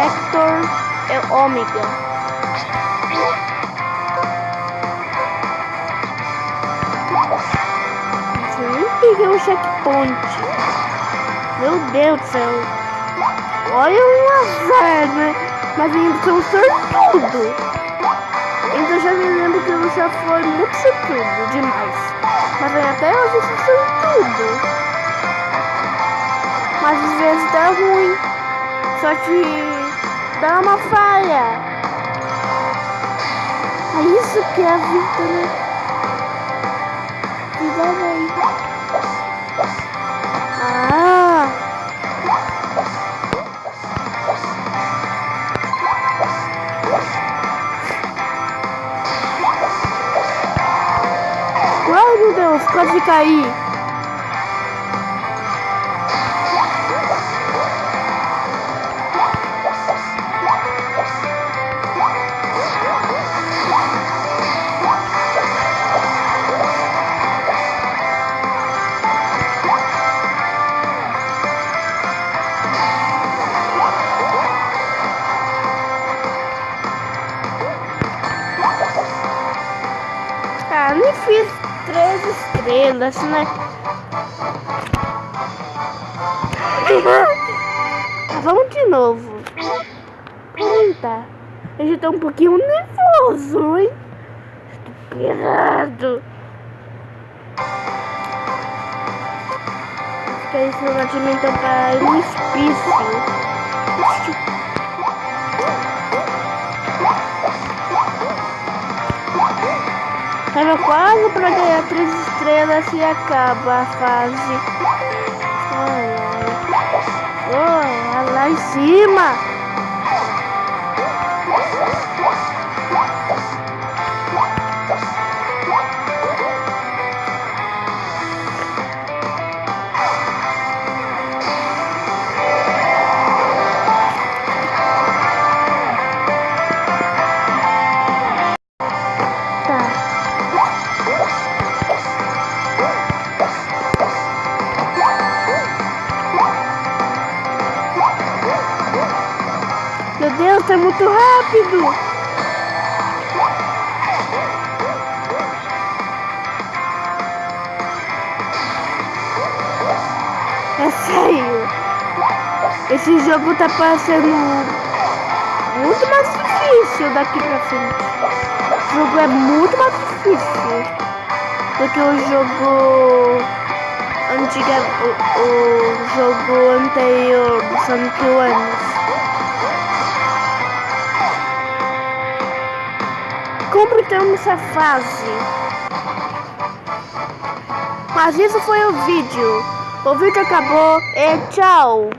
Sector é Ômega. Eu nem peguei o checkpoint. Meu Deus do céu. Olha um azar, né? Mas ainda sou um sortudo. Então já me lembro que já foi muito sortudo demais. Mas até hoje eu sou sortudo. Mas às vezes dá ruim. Só que dá uma falha. É isso que é a vida, né? Vida bem. Ah! Ai meu Deus, quase caí. Nem fiz três estrelas, né? Vamos de novo. Eita, eu já tô um pouquinho nervoso, hein? Estou pirado. Que esse lugar de mim tá para um espício. Tava quase pra ganhar três estrelas e acaba a fase. Olha, olha lá em cima. Deus, tá muito rápido! É sério! Esse jogo tá parecendo muito mais difícil daqui pra frente. O jogo é muito mais difícil do que o jogo antiga, o, o jogo anterior do Sonic One. Completamos essa fase. Mas isso foi o vídeo. O vídeo acabou e tchau.